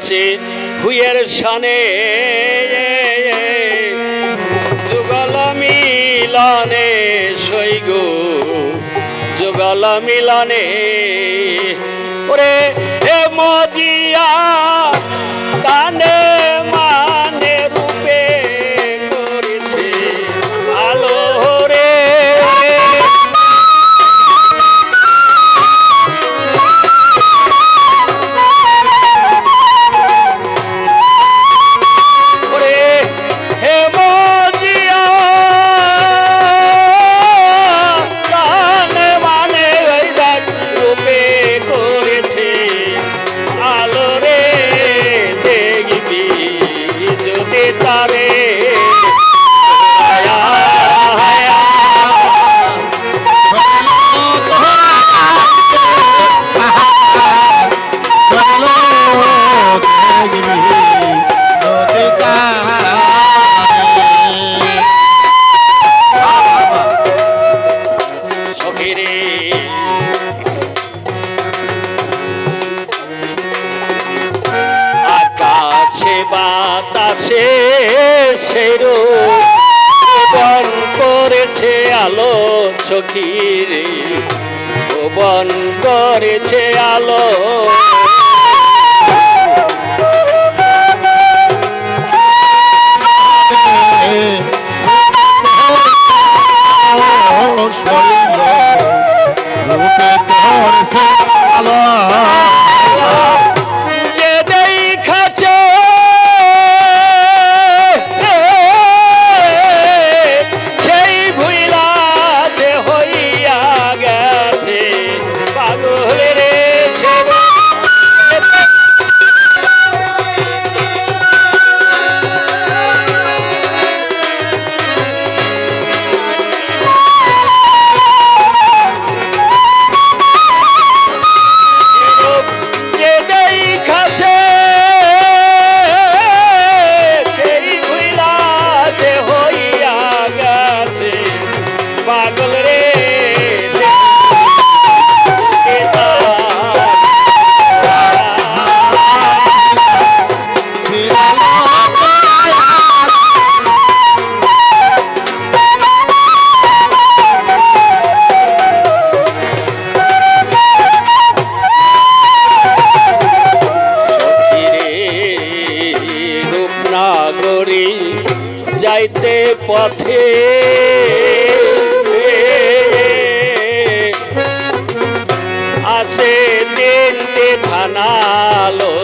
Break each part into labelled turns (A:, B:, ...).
A: আছে হুইয়ের সানে যুগল মিলানে সৈগো যুগাল মিলানে। ওরে মজিয়া দানে মা সখীর ভবন করেছে আলো। করি যাইতে পথে। আছে দিন থানালো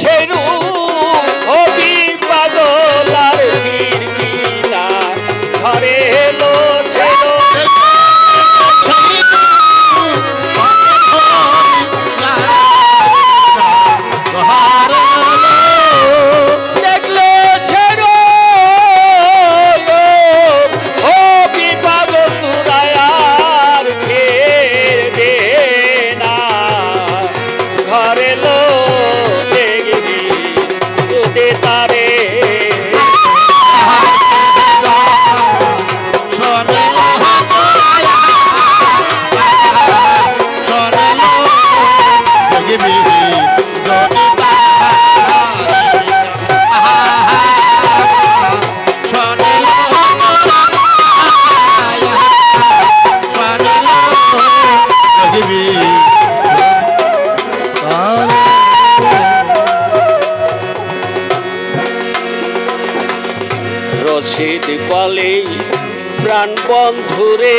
A: সেই বন্ধুরে